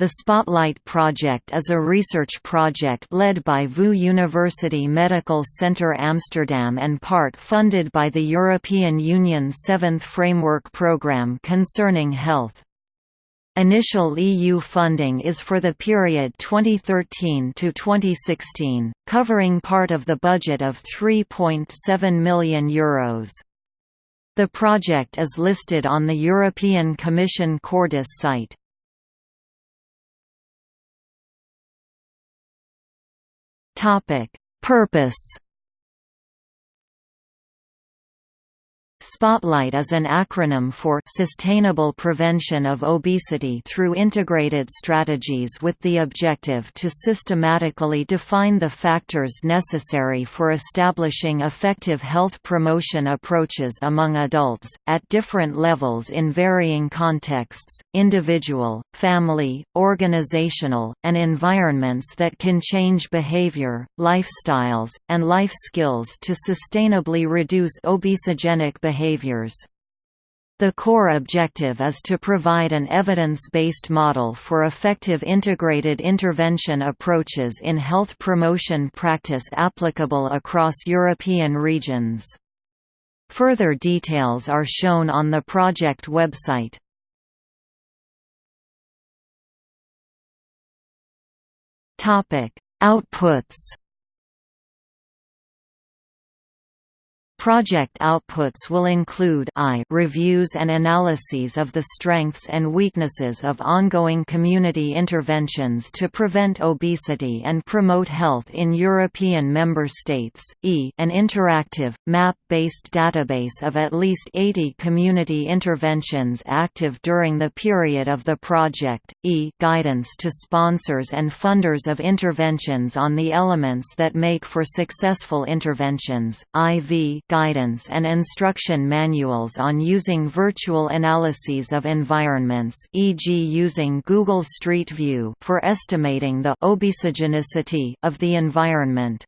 The Spotlight Project is a research project led by VU University Medical Center Amsterdam and part funded by the European Union's Seventh Framework Programme concerning health. Initial EU funding is for the period 2013 to 2016, covering part of the budget of €3.7 million. Euros. The project is listed on the European Commission Cordis site. Topic: Purpose Spotlight is an acronym for Sustainable Prevention of Obesity through Integrated Strategies with the objective to systematically define the factors necessary for establishing effective health promotion approaches among adults, at different levels in varying contexts, individual, family, organizational, and environments that can change behavior, lifestyles, and life skills to sustainably reduce obesogenic behavior behaviors. The core objective is to provide an evidence-based model for effective integrated intervention approaches in health promotion practice applicable across European regions. Further details are shown on the project website. Outputs Project outputs will include I reviews and analyses of the strengths and weaknesses of ongoing community interventions to prevent obesity and promote health in European member states, e an interactive, map-based database of at least 80 community interventions active during the period of the project, e guidance to sponsors and funders of interventions on the elements that make for successful interventions, iv guidance and instruction manuals on using virtual analyses of environments e.g. using Google Street View for estimating the obesogenicity of the environment.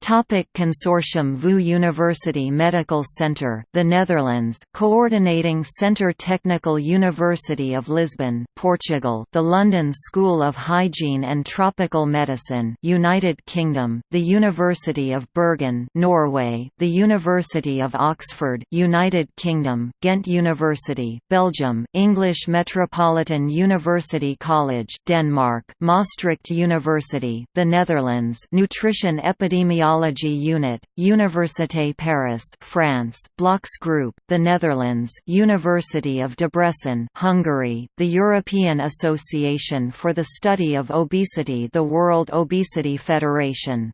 Topic Consortium VU University Medical Centre, the Netherlands, Coordinating Centre Technical University of Lisbon, Portugal, the London School of Hygiene and Tropical Medicine, United Kingdom, the University of Bergen, Norway, the University of Oxford, United Kingdom, Ghent University, Belgium, English Metropolitan University College, Denmark, Maastricht University, the Netherlands, Nutrition Epidemiology Technology Unit, Université Paris, France, Blocks Group, the Netherlands, University of Debrecen, Hungary, the European Association for the Study of Obesity, the World Obesity Federation.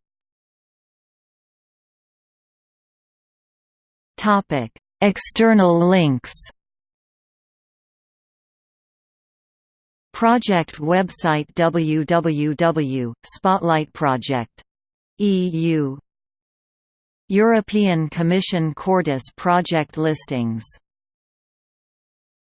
Topic: External links. Project website www. EU European Commission Cordis project listings